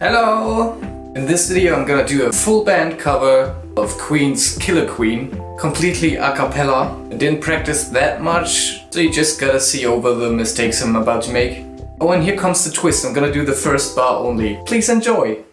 Hello! In this video I'm gonna do a full band cover of Queen's Killer Queen, completely a cappella. I didn't practice that much, so you just gotta see over the mistakes I'm about to make. Oh, and here comes the twist, I'm gonna do the first bar only. Please enjoy!